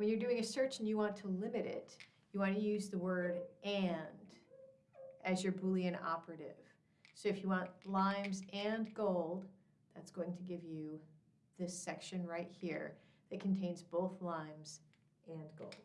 When you're doing a search and you want to limit it, you want to use the word and as your Boolean operative. So if you want limes and gold, that's going to give you this section right here that contains both limes and gold.